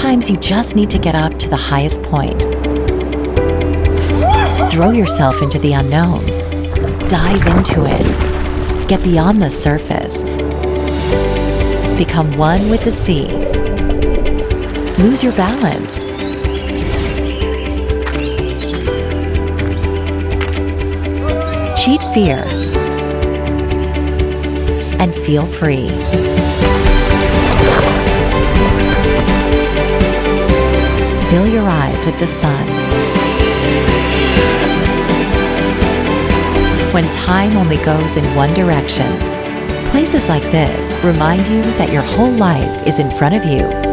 Sometimes you just need to get up to the highest point. Throw yourself into the unknown. Dive into it. Get beyond the surface. Become one with the sea. Lose your balance. Cheat fear and feel free. Fill your eyes with the sun. When time only goes in one direction, places like this remind you that your whole life is in front of you